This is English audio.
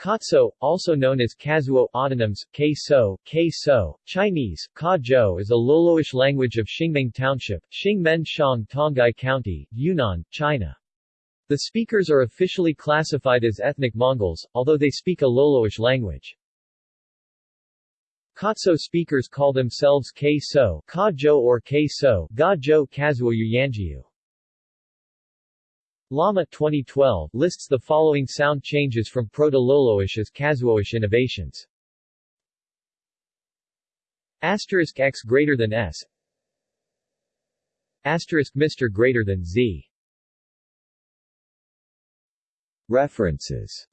Katso, also known as Kazuo autonyms, K-So, K-So, Chinese, Ka is a Loloish language of Xingmeng Township, Xingmen Shang Tonghai County, Yunnan, China. The speakers are officially classified as ethnic Mongols, although they speak a Loloish language. Katso speakers call themselves K-So, Ka or K-So, Ga Jo Kazuo Yanjiu. Lama 2012 lists the following sound changes from Proto-Loloish as Kazuoish innovations. Asterisk x greater than s. Asterisk Mr greater than z. References